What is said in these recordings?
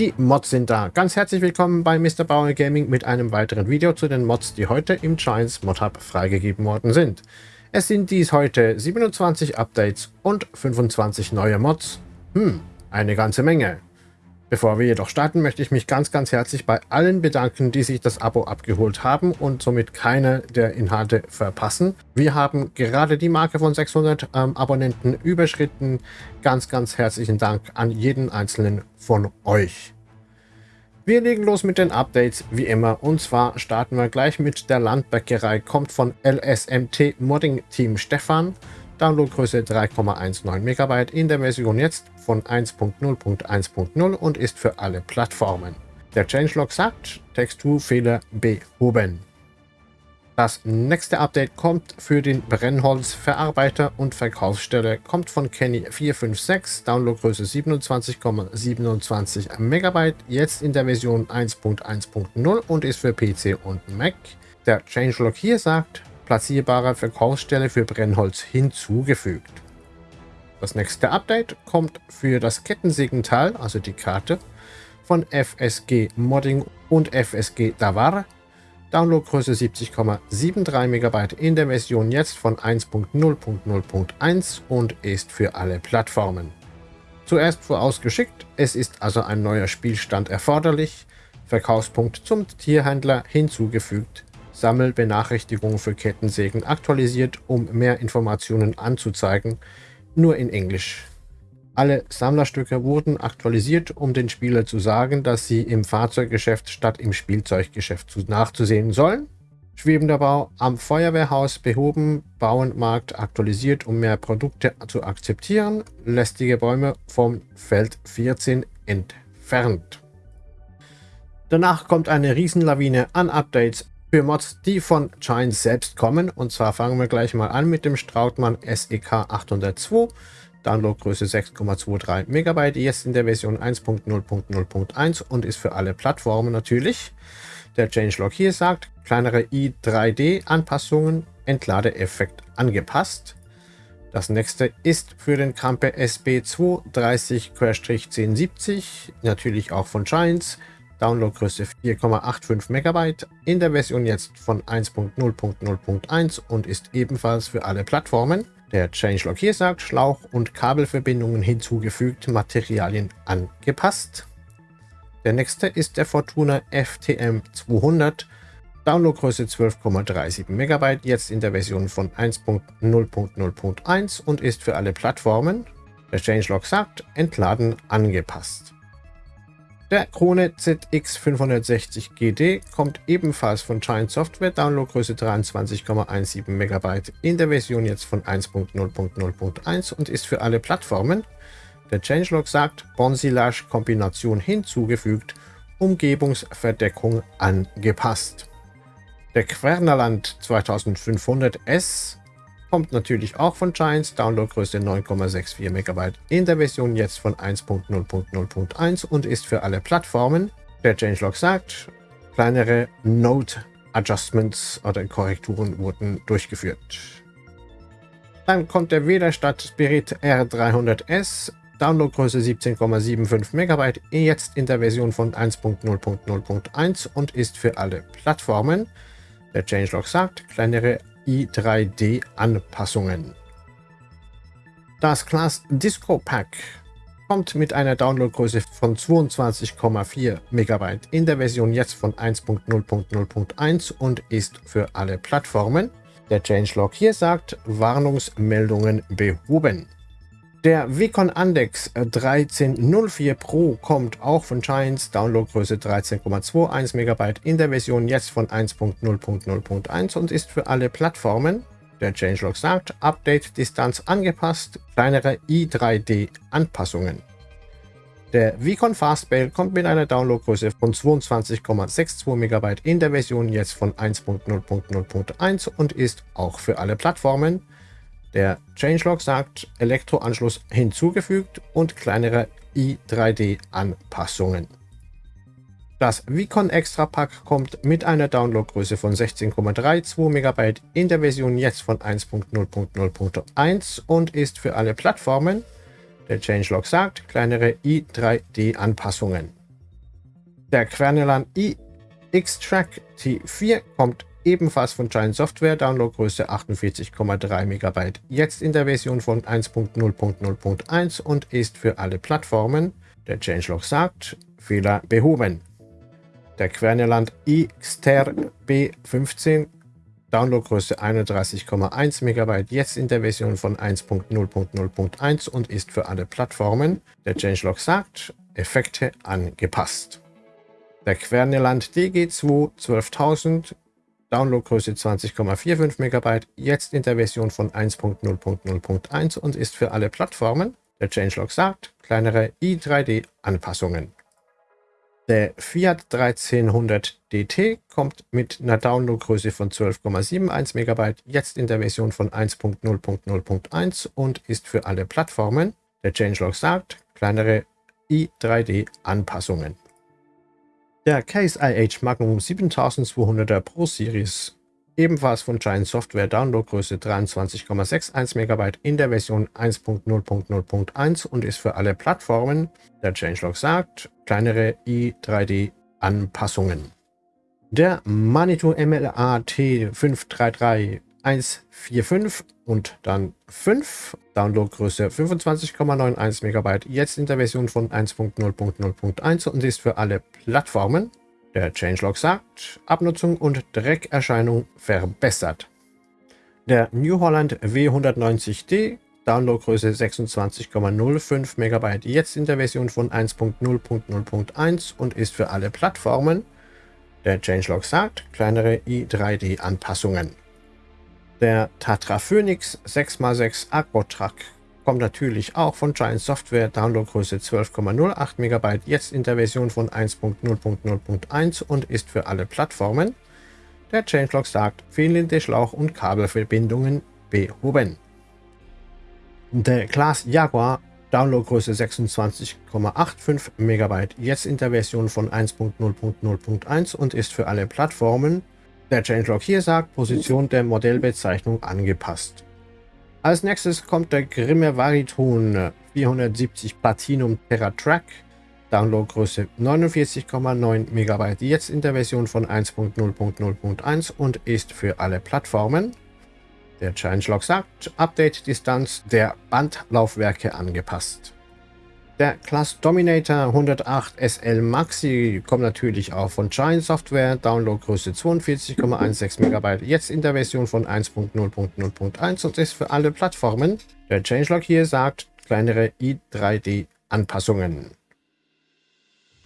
Die Mods sind da. Ganz herzlich willkommen bei Mr. Bauer Gaming mit einem weiteren Video zu den Mods, die heute im Giants Mod Hub freigegeben worden sind. Es sind dies heute 27 Updates und 25 neue Mods. Hm, eine ganze Menge. Bevor wir jedoch starten, möchte ich mich ganz, ganz herzlich bei allen bedanken, die sich das Abo abgeholt haben und somit keine der Inhalte verpassen. Wir haben gerade die Marke von 600 ähm, Abonnenten überschritten. Ganz, ganz herzlichen Dank an jeden einzelnen von euch. Wir legen los mit den Updates wie immer und zwar starten wir gleich mit der Landbäckerei, kommt von LSMT Modding Team Stefan. Downloadgröße 3,19 MB in der Version jetzt von 1.0.1.0 und ist für alle Plattformen. Der Changelog sagt, Texturfehler behoben. Das nächste Update kommt für den Brennholzverarbeiter und Verkaufsstelle, kommt von Kenny456, Downloadgröße 27,27 MB, jetzt in der Version 1.1.0 und ist für PC und Mac. Der Changelog hier sagt, platzierbare Verkaufsstelle für Brennholz hinzugefügt. Das nächste Update kommt für das Kettensägental, also die Karte, von FSG Modding und FSG Davar. Downloadgröße 70,73 MB in der Version jetzt von 1.0.0.1 und ist für alle Plattformen. Zuerst vorausgeschickt, es ist also ein neuer Spielstand erforderlich, Verkaufspunkt zum Tierhändler hinzugefügt, Sammelbenachrichtigung für Kettensägen aktualisiert, um mehr Informationen anzuzeigen, nur in Englisch. Alle Sammlerstücke wurden aktualisiert, um den Spieler zu sagen, dass sie im Fahrzeuggeschäft statt im Spielzeuggeschäft nachzusehen sollen. Schwebender Bau am Feuerwehrhaus behoben, Bauernmarkt aktualisiert, um mehr Produkte zu akzeptieren, lästige Bäume vom Feld 14 entfernt. Danach kommt eine Riesenlawine an Updates für Mods, die von Giant selbst kommen. Und zwar fangen wir gleich mal an mit dem Strautmann SEK 802. Downloadgröße 6,23 MB, jetzt in der Version 1.0.0.1 und ist für alle Plattformen natürlich. Der Changelog hier sagt, kleinere i3D-Anpassungen, Entladeeffekt angepasst. Das nächste ist für den Krampe SB230-1070, natürlich auch von Giants, Downloadgröße 4,85 MB, in der Version jetzt von 1.0.0.1 und ist ebenfalls für alle Plattformen. Der Changelog hier sagt, Schlauch- und Kabelverbindungen hinzugefügt, Materialien angepasst. Der nächste ist der Fortuna FTM 200, Downloadgröße 12,37 MB, jetzt in der Version von 1.0.0.1 und ist für alle Plattformen. Der Changelog sagt, entladen angepasst. Der Krone ZX560 GD kommt ebenfalls von Giant Software, Downloadgröße 23,17 MB in der Version jetzt von 1.0.0.1 und ist für alle Plattformen. Der Changelog sagt, Bonsilage-Kombination hinzugefügt, Umgebungsverdeckung angepasst. Der Quernerland 2500S Kommt natürlich auch von Giants, Downloadgröße 9,64 MB in der Version jetzt von 1.0.0.1 und ist für alle Plattformen. Der Changelog sagt, kleinere Node Adjustments oder Korrekturen wurden durchgeführt. Dann kommt der Wederstadt Spirit R300S, Downloadgröße 17,75 MB, jetzt in der Version von 1.0.0.1 und ist für alle Plattformen. Der Changelog sagt, kleinere i3D-Anpassungen. Das Class Disco Pack kommt mit einer Downloadgröße von 22,4 MB in der Version jetzt von 1.0.0.1 und ist für alle Plattformen. Der Changelog hier sagt, Warnungsmeldungen behoben. Der Vicon Andex 1304 Pro kommt auch von Giants, Downloadgröße 13,21 MB in der Version jetzt von 1.0.0.1 und ist für alle Plattformen. Der Changelog sagt, Update-Distanz angepasst, kleinere i3D-Anpassungen. Der Vicon Fastbail kommt mit einer Downloadgröße von 22,62 MB in der Version jetzt von 1.0.0.1 und ist auch für alle Plattformen. Der Changelog sagt Elektroanschluss hinzugefügt und kleinere i3D-Anpassungen. Das Vicon Extra Pack kommt mit einer Downloadgröße von 16,32 MB in der Version jetzt von 1.0.0.1 und ist für alle Plattformen. Der Changelog sagt kleinere i3D-Anpassungen. Der Quernelan iX-Track T4 kommt ebenfalls von Giant Software, Downloadgröße 48,3 MB, jetzt in der Version von 1.0.0.1 und ist für alle Plattformen, der Changelog sagt, Fehler behoben. Der Querneland iXter B15 Downloadgröße 31,1 MB, jetzt in der Version von 1.0.0.1 und ist für alle Plattformen, der Changelog sagt, Effekte angepasst. Der Querneland DG2 12000, Downloadgröße 20,45 MB, jetzt in der Version von 1.0.0.1 und ist für alle Plattformen, der Changelog sagt, kleinere i3D-Anpassungen. Der Fiat 1300 DT kommt mit einer Downloadgröße von 12,71 MB jetzt in der Version von 1.0.0.1 und ist für alle Plattformen, der Changelog sagt, kleinere i3D-Anpassungen. Der Case IH Magnum 7200er Pro Series ebenfalls von Giant Software Downloadgröße 23,61 MB in der Version 1.0.0.1 und ist für alle Plattformen, der Changelog sagt, kleinere i3D-Anpassungen. Der Manitou MLA T533 145 und dann 5, Downloadgröße 25,91 MB, jetzt in der Version von 1.0.0.1 und ist für alle Plattformen, der Changelog sagt, Abnutzung und Dreckerscheinung verbessert. Der New Holland W190D, Downloadgröße 26,05 MB, jetzt in der Version von 1.0.0.1 und ist für alle Plattformen. Der Changelog sagt, kleinere i3D-Anpassungen. Der Tatra Phoenix 6x6 Aquatrack kommt natürlich auch von Giant Software, Downloadgröße 12,08 MB, jetzt in der Version von 1.0.0.1 und ist für alle Plattformen. Der Changelog sagt, fehlende Schlauch- und Kabelverbindungen behoben. Der Class Jaguar, Downloadgröße 26,85 MB, jetzt in der Version von 1.0.0.1 und ist für alle Plattformen. Der Changelog hier sagt, Position der Modellbezeichnung angepasst. Als nächstes kommt der Grimme Variton 470 Platinum Terra Track. Downloadgröße 49,9 MB, jetzt in der Version von 1.0.0.1 und ist für alle Plattformen. Der Changelog sagt, Update-Distanz der Bandlaufwerke angepasst. Der Class Dominator 108 SL Maxi kommt natürlich auch von Giant Software, Downloadgröße 42,16 MB, jetzt in der Version von 1.0.0.1 und ist für alle Plattformen. Der Changelog hier sagt kleinere i3D-Anpassungen.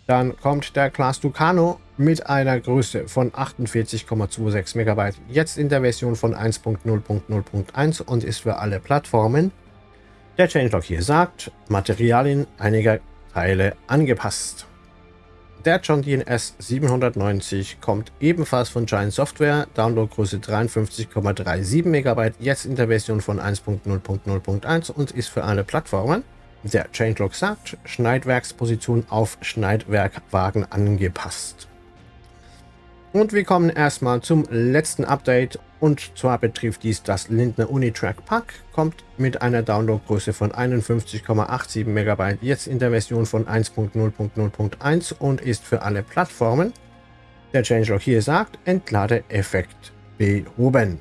Dann kommt der Class Ducano mit einer Größe von 48,26 MB, jetzt in der Version von 1.0.0.1 und ist für alle Plattformen. Der Changelog hier sagt, Materialien einiger Teile angepasst. Der John Deere S790 kommt ebenfalls von Giant Software, Downloadgröße 53,37 MB, jetzt in der Version von 1.0.0.1 und ist für alle Plattformen. Der Changelog sagt, Schneidwerksposition auf Schneidwerkwagen angepasst. Und wir kommen erstmal zum letzten Update und zwar betrifft dies das Lindner Unitrack Pack, kommt mit einer Downloadgröße von 51,87 MB jetzt in der Version von 1.0.0.1 und ist für alle Plattformen. Der Changelog hier sagt, Entladeeffekt behoben.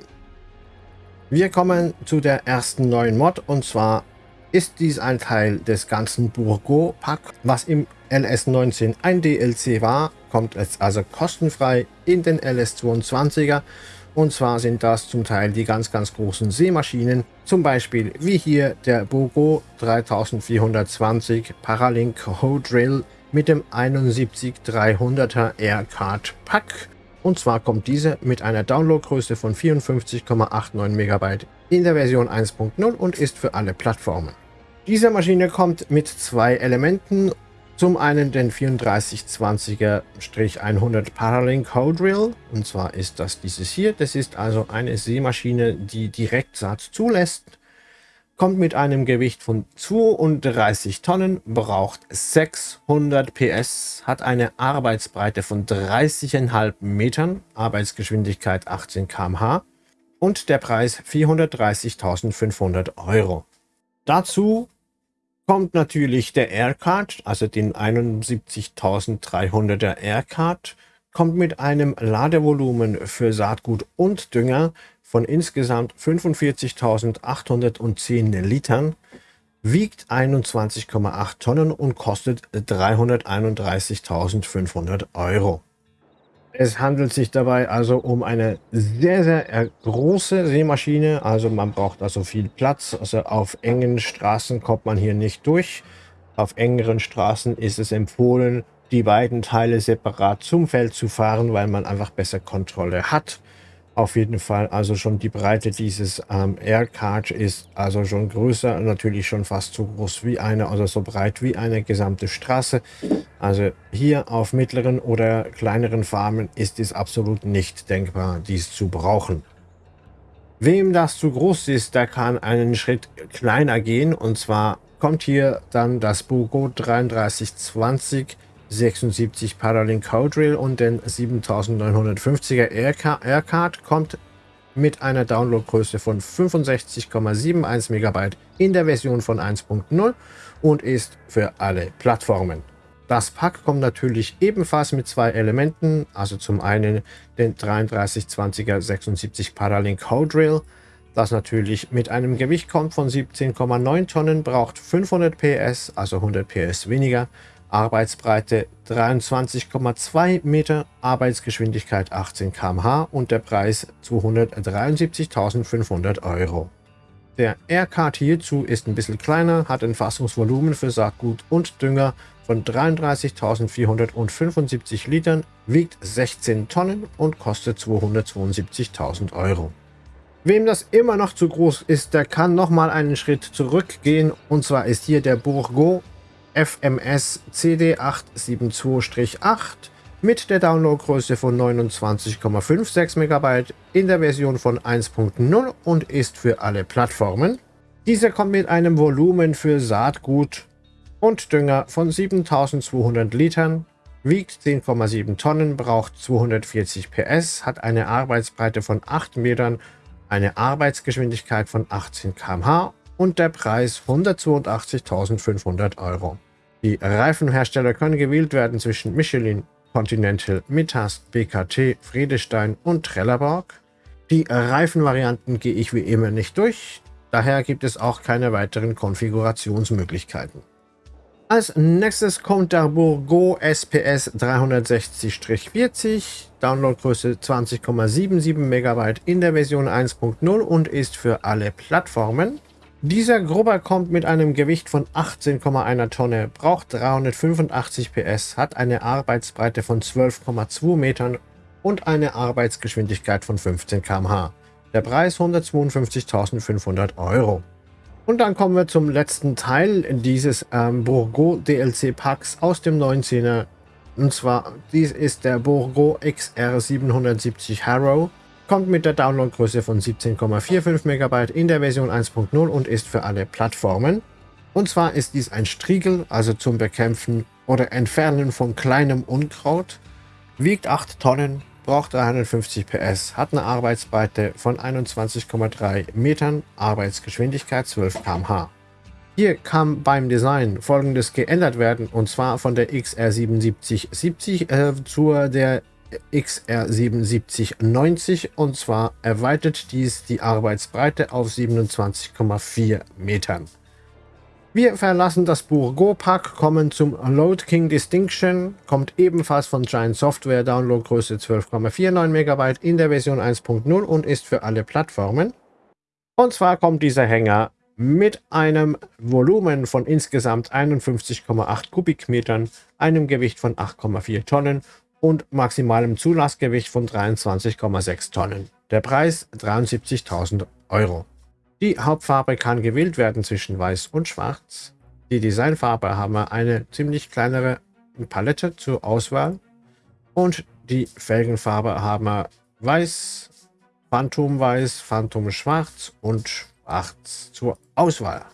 Wir kommen zu der ersten neuen Mod und zwar ist dies ein Teil des ganzen Burgo Pack, was im LS19 ein DLC war, kommt es also kostenfrei in den LS22er. Und zwar sind das zum Teil die ganz, ganz großen Seemaschinen, zum Beispiel wie hier der Bogo 3420 Paralink Ho Drill mit dem 71300er Aircard Pack. Und zwar kommt diese mit einer Downloadgröße von 54,89 MB in der Version 1.0 und ist für alle Plattformen. Diese Maschine kommt mit zwei Elementen. Zum einen den 3420er-100 Paralink Drill. Und zwar ist das dieses hier. Das ist also eine Seemaschine, die Direktsatz zulässt. Kommt mit einem Gewicht von 32 Tonnen, braucht 600 PS, hat eine Arbeitsbreite von 30,5 Metern, Arbeitsgeschwindigkeit 18 km/h und der Preis 430.500 Euro. Dazu kommt natürlich der Aircard, also den 71.300er Aircard, kommt mit einem Ladevolumen für Saatgut und Dünger von insgesamt 45.810 Litern, wiegt 21,8 Tonnen und kostet 331.500 Euro. Es handelt sich dabei also um eine sehr, sehr große Seemaschine. Also man braucht also viel Platz. Also auf engen Straßen kommt man hier nicht durch. Auf engeren Straßen ist es empfohlen, die beiden Teile separat zum Feld zu fahren, weil man einfach besser Kontrolle hat. Auf jeden Fall also schon die Breite dieses ähm, Aircard ist also schon größer, natürlich schon fast so groß wie eine, also so breit wie eine gesamte Straße. Also hier auf mittleren oder kleineren Farmen ist es absolut nicht denkbar, dies zu brauchen. Wem das zu groß ist, der kann einen Schritt kleiner gehen und zwar kommt hier dann das Bugo 3320 76 Paralink Code Rail und den 7950er Aircard kommt mit einer Downloadgröße von 65,71 MB in der Version von 1.0 und ist für alle Plattformen. Das Pack kommt natürlich ebenfalls mit zwei Elementen, also zum einen den 3320er 76 Paralink Code Rail, das natürlich mit einem Gewicht kommt von 17,9 Tonnen, braucht 500 PS, also 100 PS weniger, Arbeitsbreite 23,2 Meter, Arbeitsgeschwindigkeit 18 km/h und der Preis 273.500 Euro. Der Aircard hierzu ist ein bisschen kleiner, hat ein Fassungsvolumen für Saatgut und Dünger von 33.475 Litern, wiegt 16 Tonnen und kostet 272.000 Euro. Wem das immer noch zu groß ist, der kann nochmal einen Schritt zurückgehen und zwar ist hier der Bourgot FMS CD872-8 mit der Downloadgröße von 29,56 MB in der Version von 1.0 und ist für alle Plattformen. Dieser kommt mit einem Volumen für Saatgut und Dünger von 7200 Litern, wiegt 10,7 Tonnen, braucht 240 PS, hat eine Arbeitsbreite von 8 Metern, eine Arbeitsgeschwindigkeit von 18 km/h und der Preis 182.500 Euro. Die Reifenhersteller können gewählt werden zwischen Michelin, Continental, Mittas, BKT, Friedestein und Trelleborg. Die Reifenvarianten gehe ich wie immer nicht durch, daher gibt es auch keine weiteren Konfigurationsmöglichkeiten. Als nächstes kommt der Bourgo SPS 360-40, Downloadgröße 20,77 MB in der Version 1.0 und ist für alle Plattformen. Dieser Grubber kommt mit einem Gewicht von 18,1 Tonne, braucht 385 PS, hat eine Arbeitsbreite von 12,2 Metern und eine Arbeitsgeschwindigkeit von 15 km/h. Der Preis 152.500 Euro. Und dann kommen wir zum letzten Teil dieses ähm, Bourgo DLC Packs aus dem 19er. Und zwar, dies ist der Bourgo XR 770 Harrow. Kommt mit der Downloadgröße von 17,45 MB in der Version 1.0 und ist für alle Plattformen. Und zwar ist dies ein Striegel, also zum Bekämpfen oder Entfernen von kleinem Unkraut, wiegt 8 Tonnen, braucht 350 PS, hat eine Arbeitsbreite von 21,3 Metern, Arbeitsgeschwindigkeit 12 km/h. Hier kann beim Design folgendes geändert werden und zwar von der XR7770 äh, zur der XR7790 und zwar erweitert dies die Arbeitsbreite auf 27,4 Metern. Wir verlassen das Bourgo Pack, kommen zum Load King Distinction, kommt ebenfalls von Giant Software, Downloadgröße 12,49 MB in der Version 1.0 und ist für alle Plattformen. Und zwar kommt dieser Hänger mit einem Volumen von insgesamt 51,8 Kubikmetern, einem Gewicht von 8,4 Tonnen und maximalem Zulassgewicht von 23,6 Tonnen. Der Preis 73.000 Euro. Die Hauptfarbe kann gewählt werden zwischen Weiß und Schwarz. Die Designfarbe haben wir eine ziemlich kleinere Palette zur Auswahl. Und die Felgenfarbe haben wir Weiß, Phantom Weiß, Phantom Schwarz und Schwarz zur Auswahl.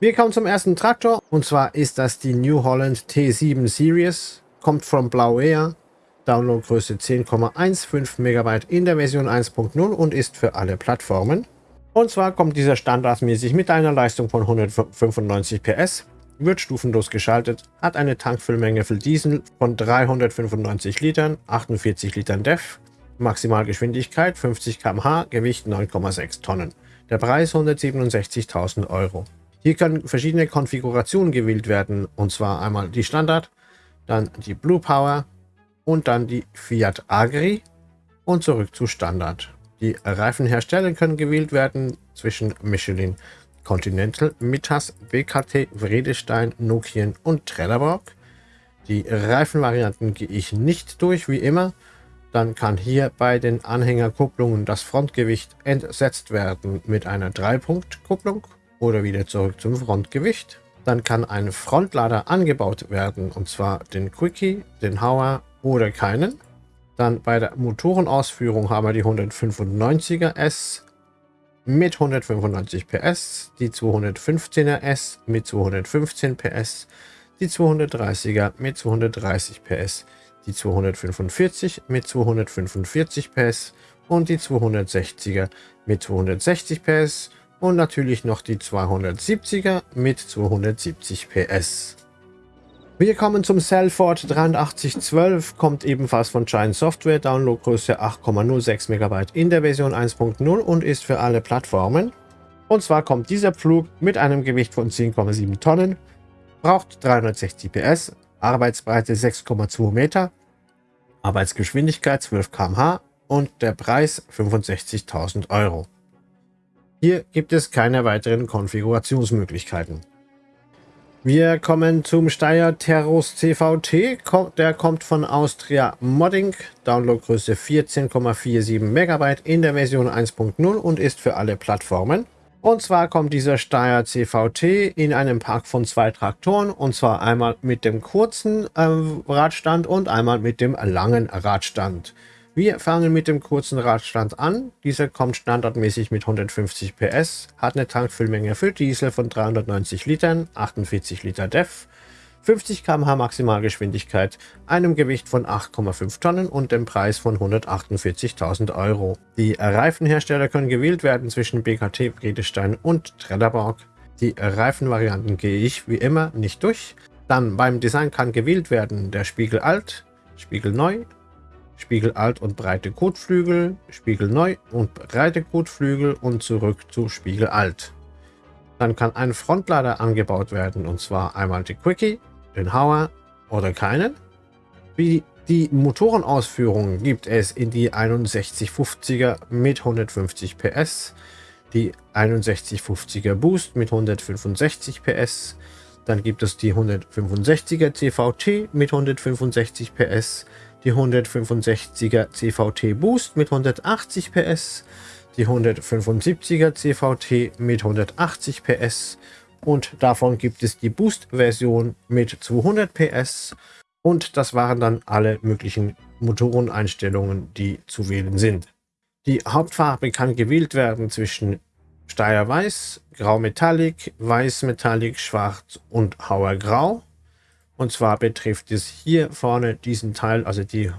Wir kommen zum ersten Traktor und zwar ist das die New Holland T7 Series kommt von Blau Air, Downloadgröße 10,15 MB in der Version 1.0 und ist für alle Plattformen. Und zwar kommt dieser standardmäßig mit einer Leistung von 195 PS, wird stufenlos geschaltet, hat eine Tankfüllmenge für Diesel von 395 Litern, 48 Litern DEF, Maximalgeschwindigkeit 50 km/h, Gewicht 9,6 Tonnen. Der Preis 167.000 Euro. Hier können verschiedene Konfigurationen gewählt werden, und zwar einmal die Standard, dann die Blue Power und dann die Fiat Agri und zurück zu Standard. Die Reifenhersteller können gewählt werden zwischen Michelin, Continental, Mittas, BKT, Vredestein, Nokian und Trelleborg. Die Reifenvarianten gehe ich nicht durch, wie immer. Dann kann hier bei den Anhängerkupplungen das Frontgewicht entsetzt werden mit einer 3-Punkt-Kupplung oder wieder zurück zum Frontgewicht. Dann kann ein Frontlader angebaut werden, und zwar den Quickie, den Hauer oder keinen. Dann bei der Motorenausführung haben wir die 195er S mit 195 PS, die 215er S mit 215 PS, die 230er mit 230 PS, die 245 mit 245 PS und die 260er mit 260 PS und natürlich noch die 270er mit 270 PS. Wir kommen zum Cellford 8312, kommt ebenfalls von Giant Software, Downloadgröße 8,06 MB in der Version 1.0 und ist für alle Plattformen. Und zwar kommt dieser Pflug mit einem Gewicht von 10,7 Tonnen, braucht 360 PS, Arbeitsbreite 6,2 Meter, Arbeitsgeschwindigkeit 12 km/h und der Preis 65.000 Euro. Hier gibt es keine weiteren Konfigurationsmöglichkeiten. Wir kommen zum Steyr Terros CVT. Der kommt von Austria Modding. Downloadgröße 14,47 MB in der Version 1.0 und ist für alle Plattformen. Und zwar kommt dieser Steyr CVT in einem Park von zwei Traktoren. Und zwar einmal mit dem kurzen äh, Radstand und einmal mit dem langen Radstand. Wir fangen mit dem kurzen Radstand an. Dieser kommt standardmäßig mit 150 PS, hat eine Tankfüllmenge für Diesel von 390 Litern, 48 Liter DEF, 50 km/h Maximalgeschwindigkeit, einem Gewicht von 8,5 Tonnen und dem Preis von 148.000 Euro. Die Reifenhersteller können gewählt werden zwischen BKT, Bredestein und Trelleborg. Die Reifenvarianten gehe ich wie immer nicht durch. Dann beim Design kann gewählt werden der Spiegel alt, Spiegel neu, Spiegel alt und breite Kotflügel, Spiegel neu und breite Kotflügel und zurück zu Spiegel alt. Dann kann ein Frontlader angebaut werden und zwar einmal die Quickie, den Hauer oder keinen. Wie die Motorenausführung gibt es in die 6150er mit 150 PS, die 6150er Boost mit 165 PS, dann gibt es die 165er CVT mit 165 PS, die 165er CVT Boost mit 180 PS, die 175er CVT mit 180 PS und davon gibt es die Boost-Version mit 200 PS und das waren dann alle möglichen Motoreneinstellungen, die zu wählen sind. Die Hauptfarbe kann gewählt werden zwischen Steyr Weiß, Grau Metallic, Weiß Metallic, Schwarz und Hauer Grau. Und zwar betrifft es hier vorne diesen Teil, also die,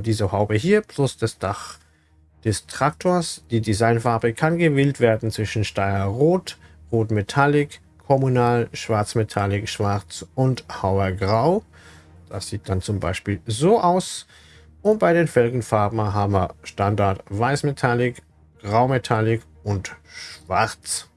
diese Haube hier, plus das Dach des Traktors. Die Designfarbe kann gewählt werden zwischen Steyr Rot, Metallic, Kommunal, Schwarz Metallic, Schwarz und Hauer Grau. Das sieht dann zum Beispiel so aus. Und bei den Felgenfarben haben wir Standard Weiß Metallic, Grau Metallic und Schwarz.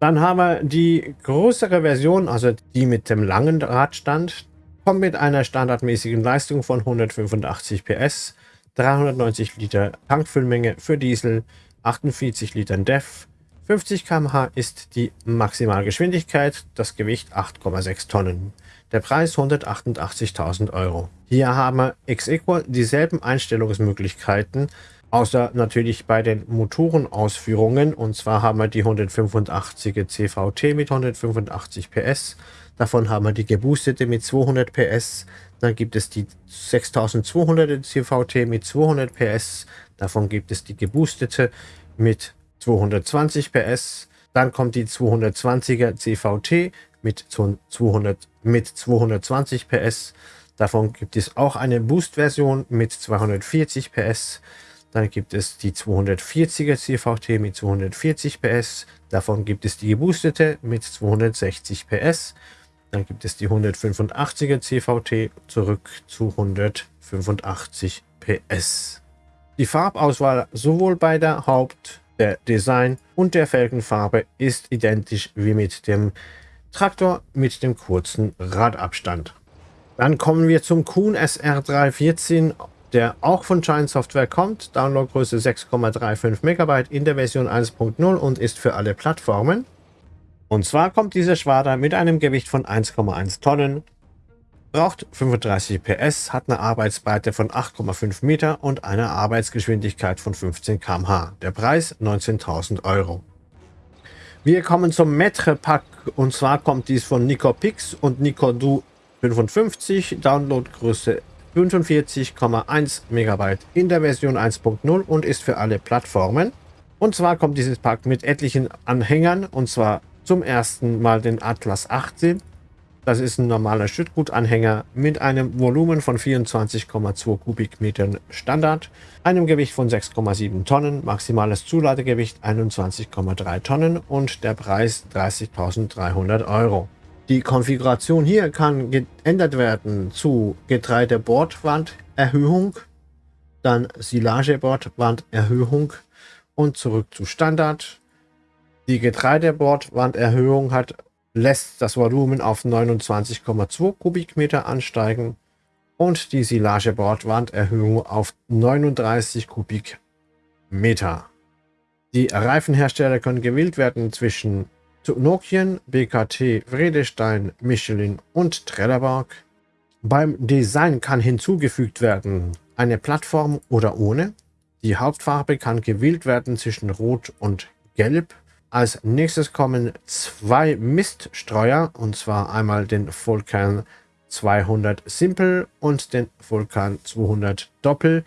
Dann haben wir die größere Version, also die mit dem langen Radstand, kommt mit einer standardmäßigen Leistung von 185 PS, 390 Liter Tankfüllmenge für Diesel, 48 Litern DEF, 50 km/h ist die Maximalgeschwindigkeit, das Gewicht 8,6 Tonnen. Der Preis 188.000 Euro. Hier haben wir ex equal dieselben Einstellungsmöglichkeiten, Außer natürlich bei den Motorenausführungen. Und zwar haben wir die 185er CVT mit 185 PS. Davon haben wir die geboostete mit 200 PS. Dann gibt es die 6200er CVT mit 200 PS. Davon gibt es die geboostete mit 220 PS. Dann kommt die 220er CVT mit, 200, mit 220 PS. Davon gibt es auch eine Boost-Version mit 240 PS. Dann gibt es die 240er CVT mit 240 PS. Davon gibt es die geboostete mit 260 PS. Dann gibt es die 185er CVT zurück zu 185 PS. Die Farbauswahl sowohl bei der Haupt-, der Design- und der Felgenfarbe ist identisch wie mit dem Traktor mit dem kurzen Radabstand. Dann kommen wir zum Kuhn SR314 der auch von Giant Software kommt. Downloadgröße 6,35 MB in der Version 1.0 und ist für alle Plattformen. Und zwar kommt dieser Schwader mit einem Gewicht von 1,1 Tonnen, braucht 35 PS, hat eine Arbeitsbreite von 8,5 Meter und eine Arbeitsgeschwindigkeit von 15 km/h. Der Preis 19.000 Euro. Wir kommen zum Metre Pack und zwar kommt dies von Nicopix und Nicodu 55, Downloadgröße 45,1 MB in der Version 1.0 und ist für alle Plattformen. Und zwar kommt dieses Pack mit etlichen Anhängern und zwar zum ersten Mal den Atlas 18. Das ist ein normaler Schüttgutanhänger mit einem Volumen von 24,2 Kubikmetern Standard, einem Gewicht von 6,7 Tonnen, maximales Zuladegewicht 21,3 Tonnen und der Preis 30.300 Euro. Die Konfiguration hier kann geändert werden zu Getreidebordwanderhöhung, dann Silagebordwanderhöhung und zurück zu Standard. Die Getreidebordwanderhöhung hat, lässt das Volumen auf 29,2 Kubikmeter ansteigen und die Silagebordwanderhöhung auf 39 Kubikmeter. Die Reifenhersteller können gewählt werden zwischen Nokian, BKT, Vredestein, Michelin und Trelleborg. Beim Design kann hinzugefügt werden eine Plattform oder ohne. Die Hauptfarbe kann gewählt werden zwischen Rot und Gelb. Als nächstes kommen zwei Miststreuer, und zwar einmal den Vulkan 200 Simple und den Vulkan 200 Doppel.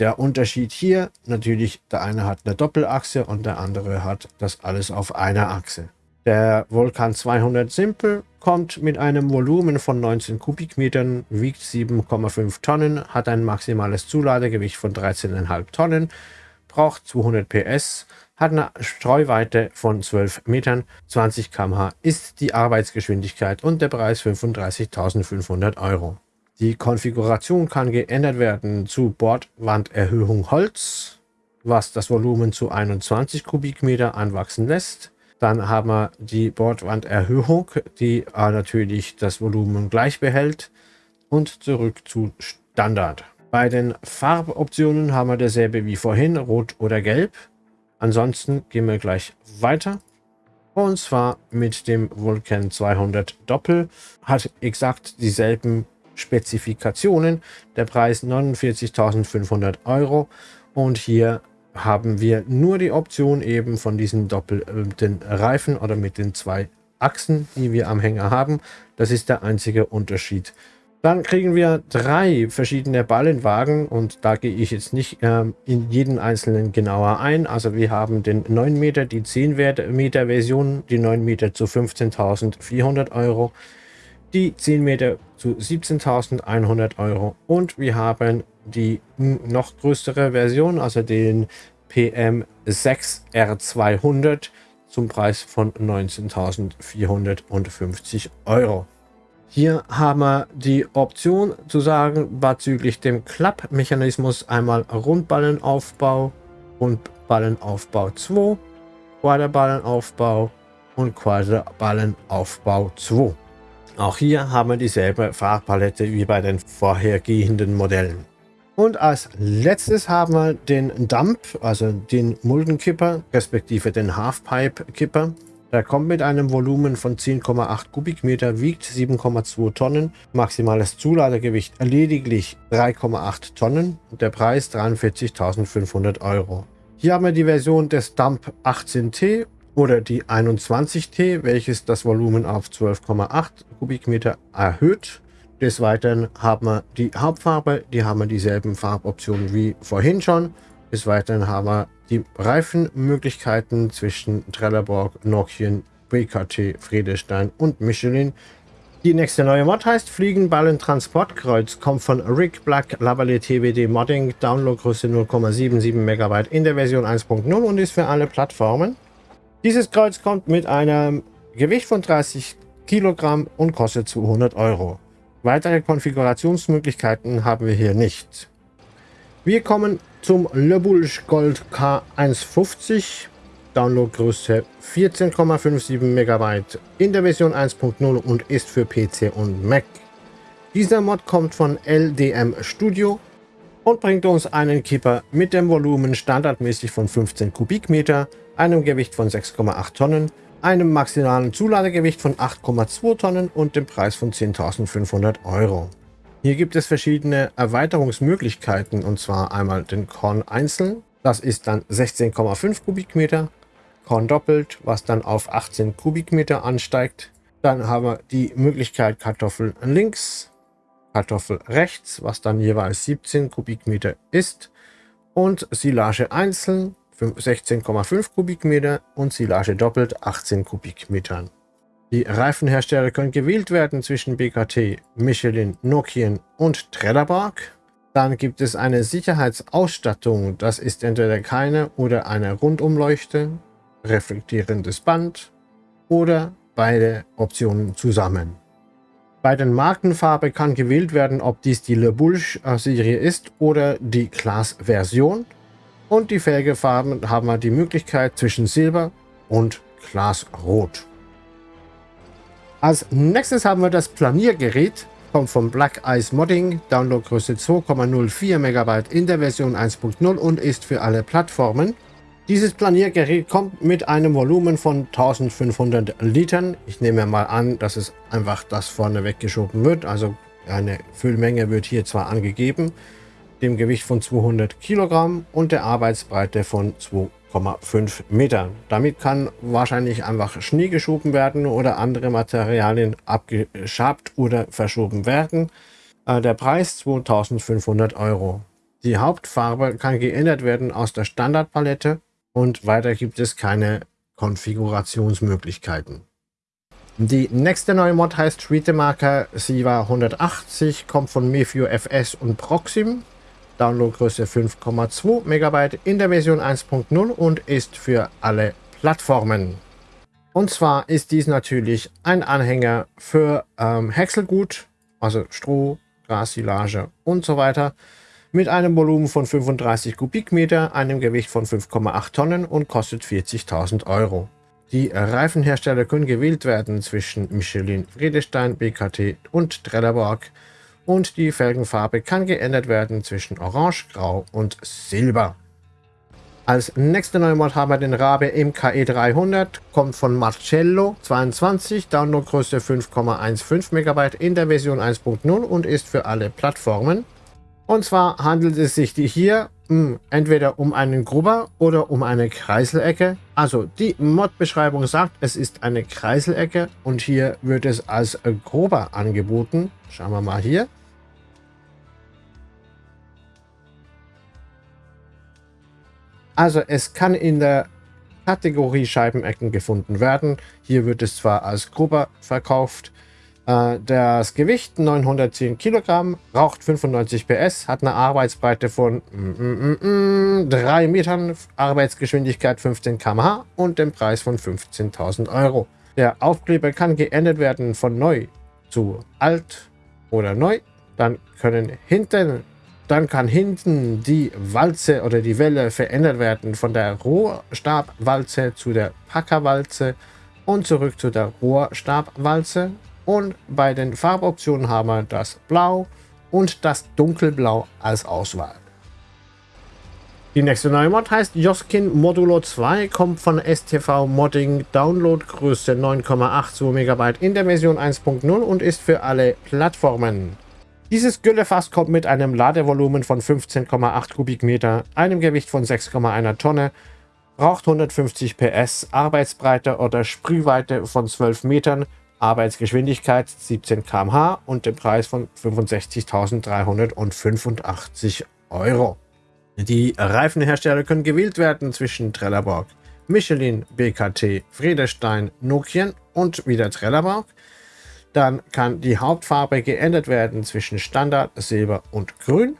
Der Unterschied hier, natürlich, der eine hat eine Doppelachse und der andere hat das alles auf einer Achse. Der Vulkan 200 Simple kommt mit einem Volumen von 19 Kubikmetern, wiegt 7,5 Tonnen, hat ein maximales Zuladegewicht von 13,5 Tonnen, braucht 200 PS, hat eine Streuweite von 12 Metern, 20 km/h ist die Arbeitsgeschwindigkeit und der Preis 35.500 Euro. Die Konfiguration kann geändert werden zu Bordwanderhöhung Holz, was das Volumen zu 21 Kubikmeter anwachsen lässt. Dann haben wir die Bordwanderhöhung, die äh, natürlich das Volumen gleich behält und zurück zu Standard. Bei den Farboptionen haben wir dasselbe wie vorhin, rot oder gelb. Ansonsten gehen wir gleich weiter. Und zwar mit dem Vulcan 200 Doppel. Hat exakt dieselben Spezifikationen. Der Preis 49.500 Euro. Und hier haben wir nur die Option eben von diesen doppelten Reifen oder mit den zwei Achsen, die wir am Hänger haben. Das ist der einzige Unterschied. Dann kriegen wir drei verschiedene Ballenwagen und da gehe ich jetzt nicht äh, in jeden einzelnen genauer ein. Also wir haben den 9 Meter, die 10 Meter Version, die 9 Meter zu 15.400 Euro, die 10 Meter zu 17.100 Euro und wir haben die noch größere Version, also den PM6R200 zum Preis von 19.450 Euro. Hier haben wir die Option zu sagen, bezüglich dem Klappmechanismus einmal Rundballenaufbau, Rundballenaufbau 2, Quaderballenaufbau und Quaderballenaufbau 2. Auch hier haben wir dieselbe Farbpalette wie bei den vorhergehenden Modellen. Und als letztes haben wir den Dump, also den Muldenkipper, respektive den Halfpipe-Kipper. Der kommt mit einem Volumen von 10,8 Kubikmeter, wiegt 7,2 Tonnen, maximales Zuladegewicht lediglich 3,8 Tonnen und der Preis 43.500 Euro. Hier haben wir die Version des Dump 18T oder die 21T, welches das Volumen auf 12,8 Kubikmeter erhöht. Des Weiteren haben wir die Hauptfarbe, die haben wir dieselben Farboptionen wie vorhin schon. Des Weiteren haben wir die Reifenmöglichkeiten zwischen Trelleborg, Nokian, BKT, Friedestein und Michelin. Die nächste neue Mod heißt Fliegenballen Transportkreuz, kommt von Rick Black Lavalier TWD Modding, Downloadgröße 0,77 MB in der Version 1.0 und ist für alle Plattformen. Dieses Kreuz kommt mit einem Gewicht von 30 Kilogramm und kostet 200 Euro. Weitere Konfigurationsmöglichkeiten haben wir hier nicht. Wir kommen zum Le Boulge Gold K150 Downloadgröße 14,57 MB in der Version 1.0 und ist für PC und Mac. Dieser Mod kommt von LDM Studio und bringt uns einen Kipper mit dem Volumen standardmäßig von 15 Kubikmeter, einem Gewicht von 6,8 Tonnen, einem maximalen Zuladegewicht von 8,2 Tonnen und dem Preis von 10.500 Euro. Hier gibt es verschiedene Erweiterungsmöglichkeiten und zwar einmal den Korn einzeln, das ist dann 16,5 Kubikmeter, Korn doppelt, was dann auf 18 Kubikmeter ansteigt. Dann haben wir die Möglichkeit Kartoffel links, Kartoffel rechts, was dann jeweils 17 Kubikmeter ist. Und Silage einzeln 16,5 Kubikmeter und Silage doppelt 18 Kubikmetern. Die Reifenhersteller können gewählt werden zwischen BKT, Michelin, Nokian und Trelleborg. Dann gibt es eine Sicherheitsausstattung, das ist entweder keine oder eine Rundumleuchte reflektierendes Band oder beide Optionen zusammen. Bei den Markenfarbe kann gewählt werden, ob dies die Le Boulge Serie ist oder die Glas-Version. Und die Felgefarben haben wir die Möglichkeit zwischen Silber und Glasrot. Als nächstes haben wir das Planiergerät, kommt von Black Ice Modding, Downloadgröße 2,04 MB in der Version 1.0 und ist für alle Plattformen. Dieses Planiergerät kommt mit einem Volumen von 1500 Litern. Ich nehme mal an, dass es einfach das vorne weggeschoben wird. Also eine Füllmenge wird hier zwar angegeben, dem Gewicht von 200 Kilogramm und der Arbeitsbreite von 2,5 Metern. Damit kann wahrscheinlich einfach Schnee geschoben werden oder andere Materialien abgeschabt oder verschoben werden. Äh, der Preis 2500 Euro. Die Hauptfarbe kann geändert werden aus der Standardpalette und weiter gibt es keine Konfigurationsmöglichkeiten. Die nächste neue Mod heißt Streetemarker Siva 180, kommt von Mefio FS und Proxim. Downloadgröße 5,2 MB in der Version 1.0 und ist für alle Plattformen. Und zwar ist dies natürlich ein Anhänger für ähm, Häckselgut, also Stroh, Grassilage und so weiter mit einem Volumen von 35 Kubikmeter, einem Gewicht von 5,8 Tonnen und kostet 40.000 Euro. Die Reifenhersteller können gewählt werden zwischen Michelin, Friedestein, BKT und Trelleborg und die Felgenfarbe kann geändert werden zwischen Orange, Grau und Silber. Als nächste neue Mod haben wir den Rabe MKE 300, kommt von Marcello 22, Downloadgröße 5,15 MB in der Version 1.0 und ist für alle Plattformen. Und zwar handelt es sich hier mh, hm, entweder um einen Grubber oder um eine Kreiselecke. Also die Mod-Beschreibung sagt, es ist eine Kreiselecke und hier wird es als Grubber angeboten. Schauen wir mal hier. Also es kann in der Kategorie Scheibenecken gefunden werden. Hier wird es zwar als Grubber verkauft, das Gewicht 910 Kilogramm, raucht 95 PS, hat eine Arbeitsbreite von mm, mm, mm, 3 Metern, Arbeitsgeschwindigkeit 15 km/h und den Preis von 15.000 Euro. Der Aufkleber kann geändert werden von neu zu alt oder neu. Dann können hinten, dann kann hinten die Walze oder die Welle verändert werden von der Rohrstabwalze zu der Packerwalze und zurück zu der Rohrstabwalze und bei den Farboptionen haben wir das Blau und das Dunkelblau als Auswahl. Die nächste neue Mod heißt Joskin Modulo 2, kommt von STV Modding, Downloadgröße 9,82 MB in der Version 1.0 und ist für alle Plattformen. Dieses Güllefass kommt mit einem Ladevolumen von 15,8 Kubikmeter, einem Gewicht von 6,1 Tonne, braucht 150 PS, Arbeitsbreite oder Sprühweite von 12 Metern Arbeitsgeschwindigkeit 17 km/h und den Preis von 65.385 Euro. Die Reifenhersteller können gewählt werden zwischen Trelleborg, Michelin, BKT, Friedestein, Nokian und wieder Trelleborg. Dann kann die Hauptfarbe geändert werden zwischen Standard, Silber und Grün.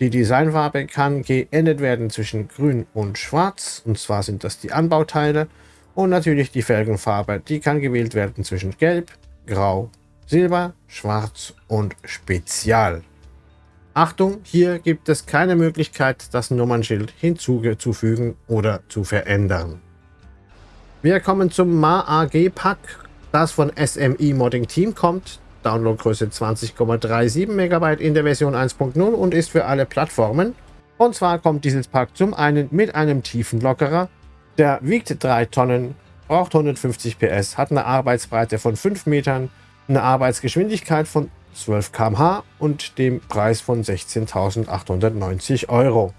Die Designfarbe kann geändert werden zwischen Grün und Schwarz. Und zwar sind das die Anbauteile. Und natürlich die Felgenfarbe. Die kann gewählt werden zwischen Gelb, Grau, Silber, Schwarz und Spezial. Achtung, hier gibt es keine Möglichkeit, das Nummernschild hinzuzufügen oder zu verändern. Wir kommen zum MA-AG-Pack, das von SMI Modding Team kommt. Downloadgröße 20,37 MB in der Version 1.0 und ist für alle Plattformen. Und zwar kommt dieses Pack zum einen mit einem Tiefenlockerer. Der wiegt 3 Tonnen, braucht 150 PS, hat eine Arbeitsbreite von 5 Metern, eine Arbeitsgeschwindigkeit von 12 km/h und dem Preis von 16.890 Euro.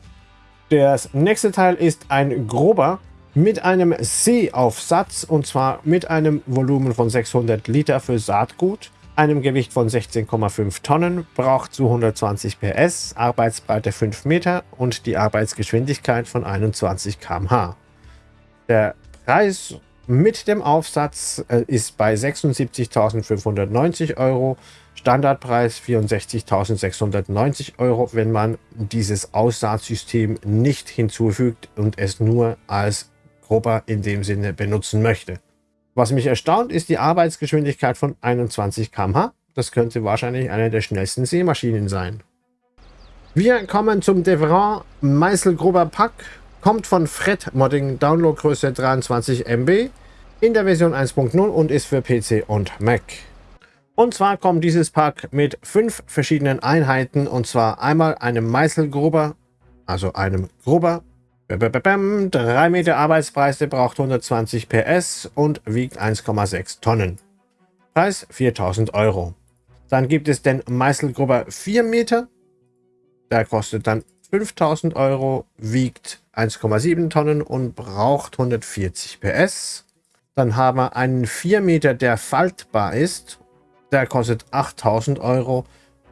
Das nächste Teil ist ein grober mit einem Seeaufsatz und zwar mit einem Volumen von 600 Liter für Saatgut, einem Gewicht von 16,5 Tonnen, braucht 220 PS, Arbeitsbreite 5 Meter und die Arbeitsgeschwindigkeit von 21 km/h. Der Preis mit dem Aufsatz äh, ist bei 76.590 Euro, Standardpreis 64.690 Euro, wenn man dieses Aussaatsystem nicht hinzufügt und es nur als Grubber in dem Sinne benutzen möchte. Was mich erstaunt, ist die Arbeitsgeschwindigkeit von 21 km/h. Das könnte wahrscheinlich eine der schnellsten Seemaschinen sein. Wir kommen zum Devran Meißelgruber Pack. Kommt von Fred Modding, Downloadgröße 23 MB in der Version 1.0 und ist für PC und Mac. Und zwar kommt dieses Pack mit fünf verschiedenen Einheiten und zwar einmal einem Meißelgruber, also einem Gruber 3 Meter Arbeitsbreite braucht 120 PS und wiegt 1,6 Tonnen. Preis 4000 Euro. Dann gibt es den Meißelgrubber 4 Meter. Der kostet dann 5000 Euro, wiegt 1,7 Tonnen und braucht 140 PS. Dann haben wir einen 4 Meter, der faltbar ist. Der kostet 8000 Euro,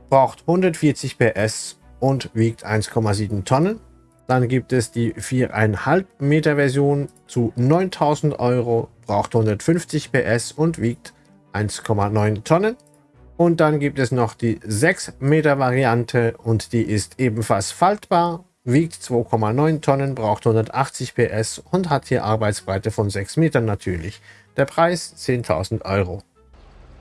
braucht 140 PS und wiegt 1,7 Tonnen. Dann gibt es die 4,5 Meter Version zu 9000 Euro, braucht 150 PS und wiegt 1,9 Tonnen. Und dann gibt es noch die 6 Meter Variante und die ist ebenfalls faltbar, wiegt 2,9 Tonnen, braucht 180 PS und hat hier Arbeitsbreite von 6 Metern natürlich. Der Preis 10.000 Euro.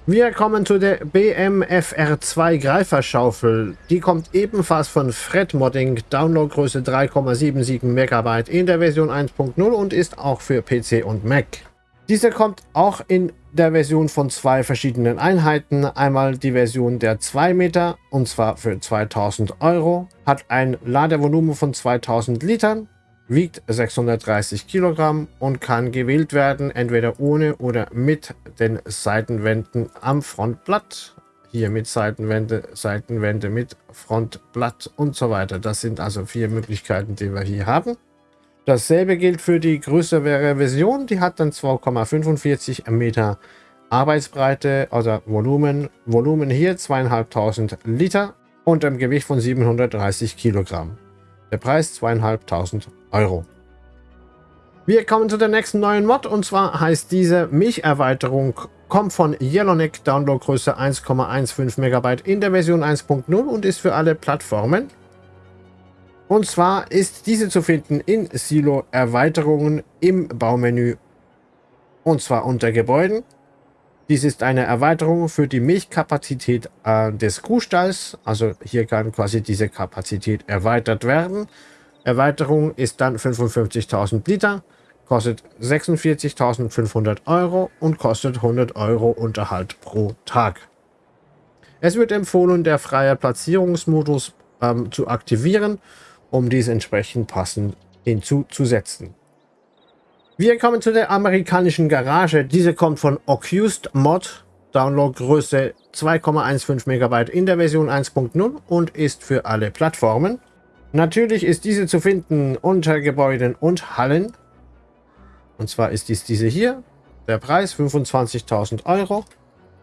Wir kommen zu der BMFR2 Greiferschaufel. Die kommt ebenfalls von Fred Modding, Downloadgröße 3,77 MB in der Version 1.0 und ist auch für PC und Mac. Diese kommt auch in der Version von zwei verschiedenen Einheiten. Einmal die Version der 2 Meter und zwar für 2000 Euro, hat ein Ladevolumen von 2000 Litern wiegt 630 Kilogramm und kann gewählt werden, entweder ohne oder mit den Seitenwänden am Frontblatt. Hier mit Seitenwände, Seitenwände mit Frontblatt und so weiter. Das sind also vier Möglichkeiten, die wir hier haben. Dasselbe gilt für die größere Version. Die hat dann 2,45 Meter Arbeitsbreite, also Volumen. Volumen hier 2500 Liter und ein Gewicht von 730 Kilogramm. Der Preis 2500 Euro. Wir kommen zu der nächsten neuen Mod und zwar heißt diese Milcherweiterung kommt von Yellowneck, Downloadgröße 1,15 MB in der Version 1.0 und ist für alle Plattformen. Und zwar ist diese zu finden in Silo Erweiterungen im Baumenü und zwar unter Gebäuden. Dies ist eine Erweiterung für die Milchkapazität äh, des Kuhstalls. Also hier kann quasi diese Kapazität erweitert werden. Erweiterung ist dann 55.000 Liter, kostet 46.500 Euro und kostet 100 Euro Unterhalt pro Tag. Es wird empfohlen, der freie Platzierungsmodus ähm, zu aktivieren, um dies entsprechend passend hinzuzusetzen. Wir kommen zu der amerikanischen Garage. Diese kommt von Accused Mod, Downloadgröße 2,15 MB in der Version 1.0 und ist für alle Plattformen. Natürlich ist diese zu finden unter Gebäuden und Hallen. Und zwar ist dies diese hier. Der Preis 25.000 Euro.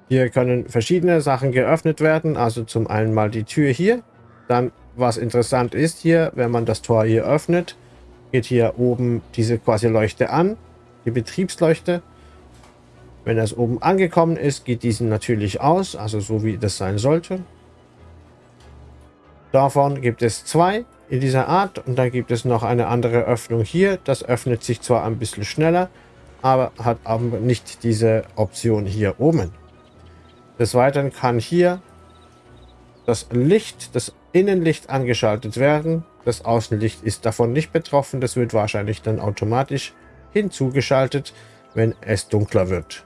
Hier können verschiedene Sachen geöffnet werden. Also zum einen mal die Tür hier. Dann, was interessant ist hier, wenn man das Tor hier öffnet, geht hier oben diese quasi Leuchte an. Die Betriebsleuchte. Wenn es oben angekommen ist, geht diesen natürlich aus, also so wie das sein sollte. Davon gibt es zwei in dieser Art und dann gibt es noch eine andere Öffnung hier. Das öffnet sich zwar ein bisschen schneller, aber hat aber nicht diese Option hier oben. Des Weiteren kann hier das Licht, das Innenlicht angeschaltet werden. Das Außenlicht ist davon nicht betroffen. Das wird wahrscheinlich dann automatisch hinzugeschaltet, wenn es dunkler wird.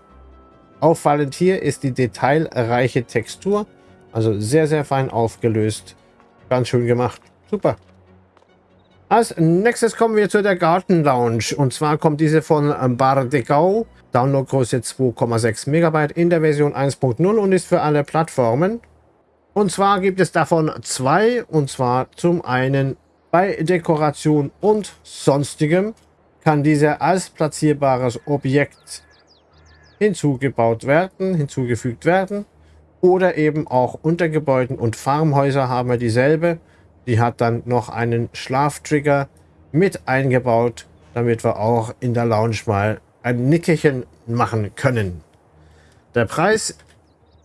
Auffallend hier ist die detailreiche Textur. Also sehr, sehr fein aufgelöst. Ganz schön gemacht. Super. Als nächstes kommen wir zu der Garten Lounge. Und zwar kommt diese von Bar de Gau. Downloadgröße 2,6 Megabyte in der Version 1.0 und ist für alle Plattformen. Und zwar gibt es davon zwei. Und zwar zum einen bei Dekoration und sonstigem kann dieser als platzierbares Objekt hinzugebaut werden, hinzugefügt werden. Oder eben auch unter Gebäuden und Farmhäuser haben wir dieselbe. Die hat dann noch einen Schlaftrigger mit eingebaut, damit wir auch in der Lounge mal ein Nickerchen machen können. Der Preis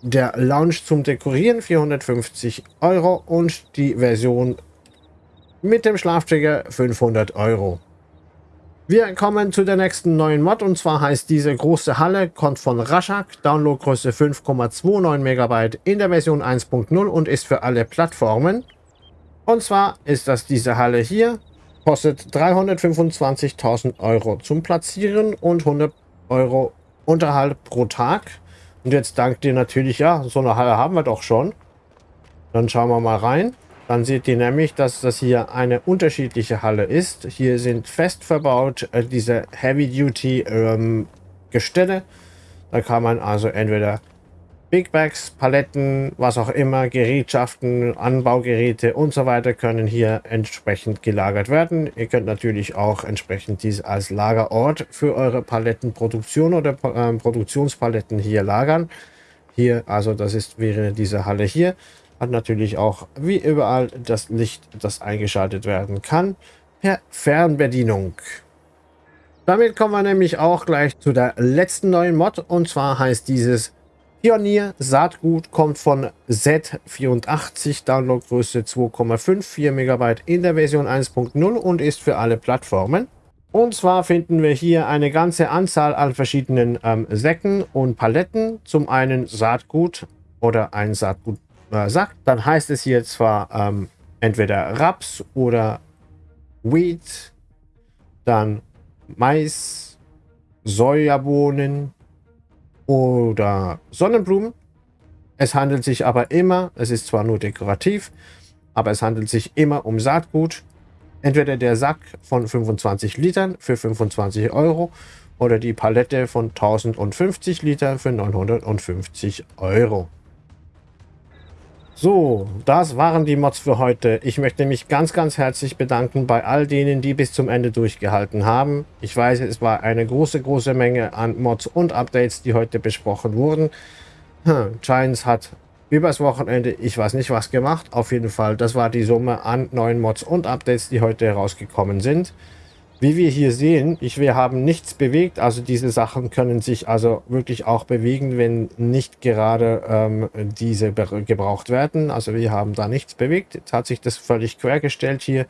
der Lounge zum Dekorieren 450 Euro und die Version mit dem Schlaftrigger 500 Euro. Wir kommen zu der nächsten neuen Mod und zwar heißt diese große Halle, kommt von Rashak, Downloadgröße 5,29 MB in der Version 1.0 und ist für alle Plattformen. Und zwar ist das diese Halle hier, kostet 325.000 Euro zum Platzieren und 100 Euro Unterhalt pro Tag. Und jetzt dankt ihr natürlich, ja, so eine Halle haben wir doch schon. Dann schauen wir mal rein. Dann seht ihr nämlich, dass das hier eine unterschiedliche Halle ist. Hier sind fest verbaut äh, diese Heavy-Duty ähm, Gestelle. Da kann man also entweder Big Bags, Paletten, was auch immer, Gerätschaften, Anbaugeräte und so weiter können hier entsprechend gelagert werden. Ihr könnt natürlich auch entsprechend dies als Lagerort für eure Palettenproduktion oder äh, Produktionspaletten hier lagern. Hier, also das ist wäre diese Halle hier. Hat natürlich auch wie überall das Licht, das eingeschaltet werden kann, per Fernbedienung. Damit kommen wir nämlich auch gleich zu der letzten neuen Mod und zwar heißt dieses Pionier Saatgut kommt von Z84, Downloadgröße 2,54 MB in der Version 1.0 und ist für alle Plattformen. Und zwar finden wir hier eine ganze Anzahl an verschiedenen ähm, Säcken und Paletten. Zum einen Saatgut oder ein Saatgut äh, dann heißt es hier zwar ähm, entweder Raps oder Wheat, dann Mais, Sojabohnen oder Sonnenblumen. Es handelt sich aber immer, es ist zwar nur dekorativ, aber es handelt sich immer um Saatgut. Entweder der Sack von 25 Litern für 25 Euro oder die Palette von 1050 Liter für 950 Euro. So, das waren die Mods für heute. Ich möchte mich ganz, ganz herzlich bedanken bei all denen, die bis zum Ende durchgehalten haben. Ich weiß, es war eine große, große Menge an Mods und Updates, die heute besprochen wurden. Hm, Giants hat übers Wochenende, ich weiß nicht was gemacht. Auf jeden Fall, das war die Summe an neuen Mods und Updates, die heute herausgekommen sind. Wie wir hier sehen, ich, wir haben nichts bewegt, also diese Sachen können sich also wirklich auch bewegen, wenn nicht gerade ähm, diese gebraucht werden. Also wir haben da nichts bewegt. Jetzt hat sich das völlig quergestellt hier.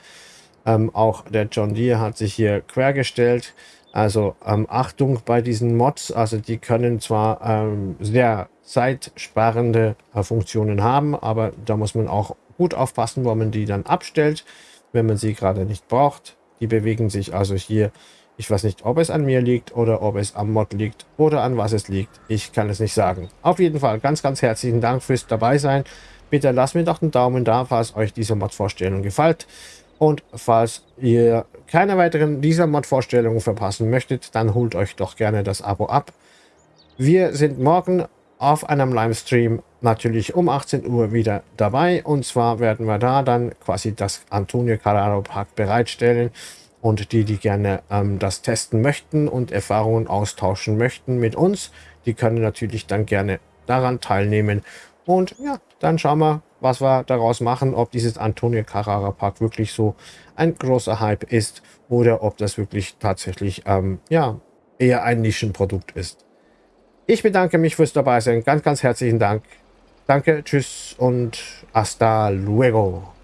Ähm, auch der John Deere hat sich hier quergestellt. Also ähm, Achtung bei diesen Mods, also die können zwar ähm, sehr zeitsparende äh, Funktionen haben, aber da muss man auch gut aufpassen, wo man die dann abstellt, wenn man sie gerade nicht braucht. Die bewegen sich also hier. Ich weiß nicht, ob es an mir liegt oder ob es am Mod liegt oder an was es liegt. Ich kann es nicht sagen. Auf jeden Fall ganz, ganz herzlichen Dank fürs dabei sein. Bitte lasst mir doch einen Daumen da, falls euch diese Mod-Vorstellung gefällt. Und falls ihr keine weiteren dieser Mod-Vorstellungen verpassen möchtet, dann holt euch doch gerne das Abo ab. Wir sind morgen auf einem Livestream natürlich um 18 Uhr wieder dabei. Und zwar werden wir da dann quasi das Antonio Carraro Park bereitstellen. Und die, die gerne ähm, das testen möchten und Erfahrungen austauschen möchten mit uns, die können natürlich dann gerne daran teilnehmen. Und ja, dann schauen wir, was wir daraus machen, ob dieses Antonio Carrara Park wirklich so ein großer Hype ist oder ob das wirklich tatsächlich ähm, ja, eher ein Nischenprodukt ist. Ich bedanke mich fürs Dabeisein. Ganz, ganz herzlichen Dank. Danke, tschüss und hasta luego.